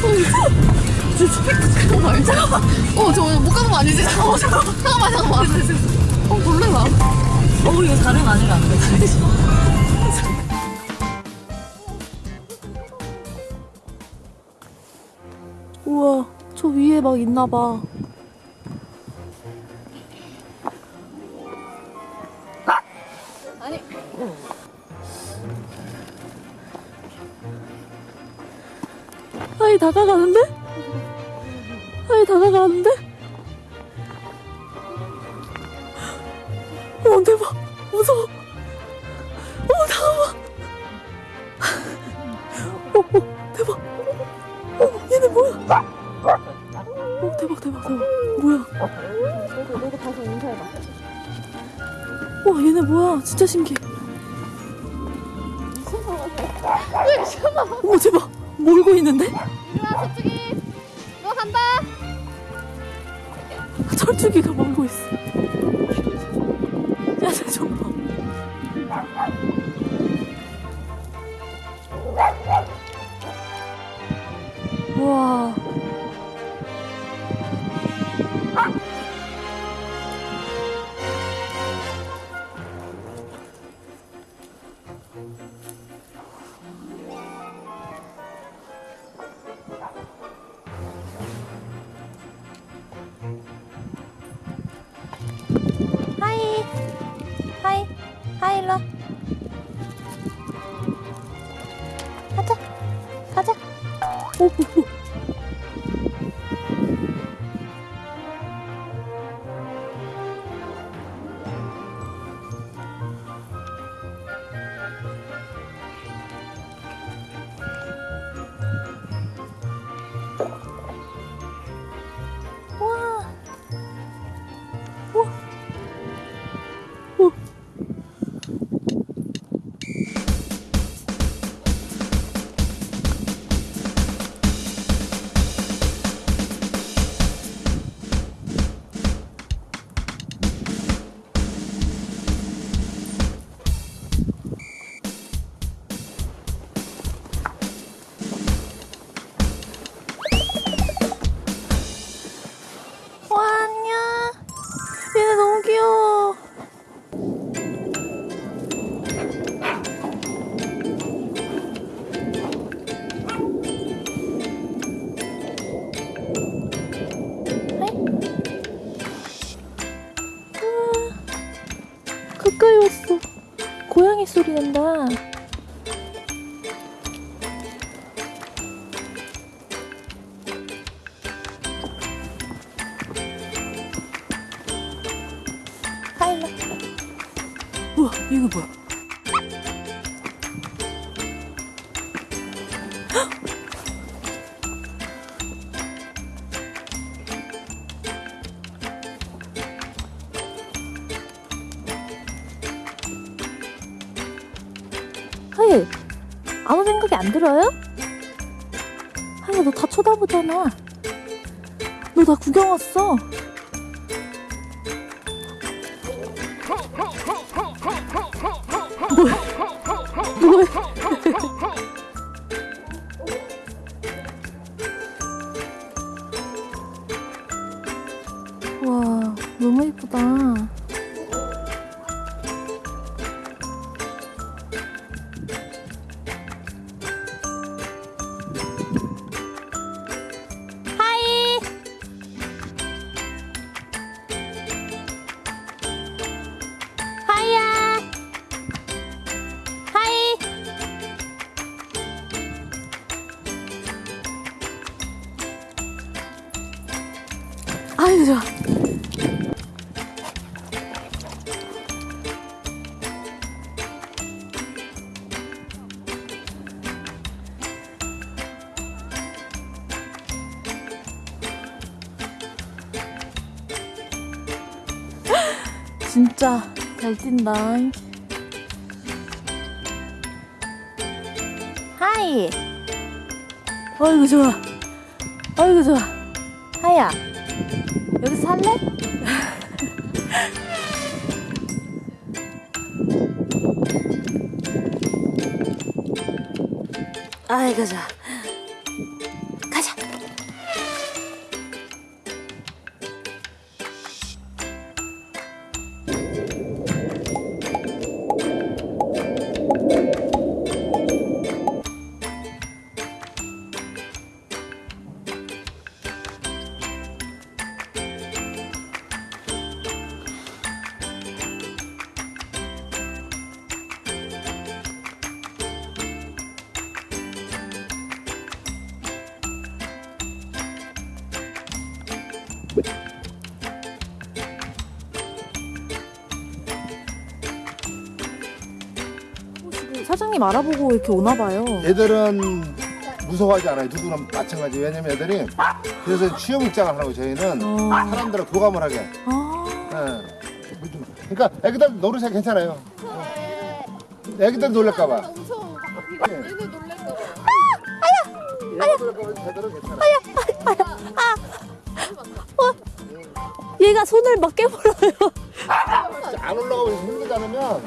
저 잠깐만 잠깐만. 어저 못 가는 거 아니지? 어 잠깐만 잠깐만 잠깐만. 어 놀래라. 어 이거 다른 아니라 안 되지. 우와, 저 위에 막 있나 봐. 다가가는데? 아이 다가가는데? 어 대박. 무서워. 어 나와 어, 어 대박. 어 얘네 뭐야? 어 대박 대박 대박. 뭐야? 너도 너도 가서 인사해봐. 와 얘네 뭐야? 진짜 신기해. 어머 대박. 몰고 있는데? 일로와 서쪽이. 너 간다. 철쭉이가 몰고 있어 일로. 와. 가자. 가자 소리 난다. 하일라 우와 이거 뭐야 아무 생각이 안 들어요? 하일 너다 쳐다보잖아 너나 구경 왔어 뭐야? 와, 너무 예쁘다. 좋아 진짜 잘 뛴다. 하이. 아이고 좋아. 아이고 좋아. 하야 여기 살래? 아이 가자 사장님 알아보고 이렇게 오나 봐요. 애들은 무서워하지 않아요. 누구나 마찬가지. 왜냐면 애들이 그래서 취업 입장을 하라고 저희는 어. 사람들하고 교감을 하게. 아, 예. 그러니까 애기들 노르셔 괜찮아요. 애기들 놀랄까봐. 나 무서워. 얘네 놀랄까 봐. 애기들 제대로 괜찮아. 얘가 손을 막 깨물어요. 안 올라가고 힘들지 않으면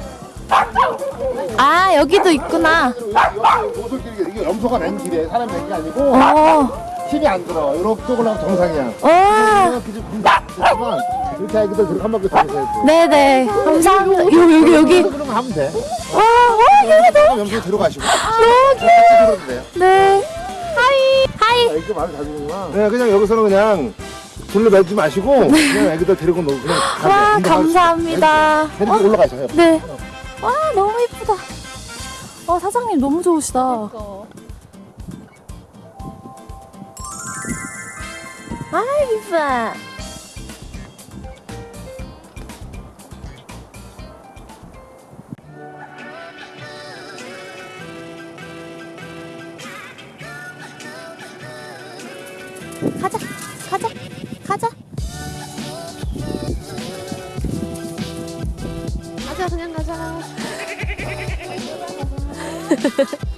아 여기도 있구나. 여기 오솔길이 이게 염소가 낸 길이에요. 사람 낸게 아니고 어, 힘이 안 들어. 이렇게 올라가면 정상이야. 어, 이렇게 됐지만 이렇게 한 바퀴 돌려야지. 네네. 감사합니다. 여기 여기 여기. 거 하면 돼. 와, 와 얘가 너무 염소 들어가시고. 너무 귀여워. 네. hi, hi. 아, 이거 말을 잘 듣는구나. 네, 그냥 여기서는 그냥 둘러 매지 마시고 그냥 애기들 데리고 놀고 그냥. 와, 감사합니다. 데리고 올라가셔요. 네. 와, 너무 예쁘다. 와, 사장님 너무 좋으시다. 아, 이뻐. 그냥 가자.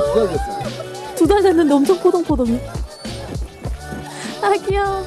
두달 됐어. 두달 됐는데 엄청 포동포동해. 아, 귀여워.